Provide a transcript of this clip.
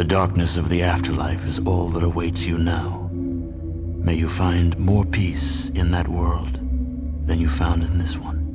The darkness of the afterlife is all that awaits you now. May you find more peace in that world than you found in this one.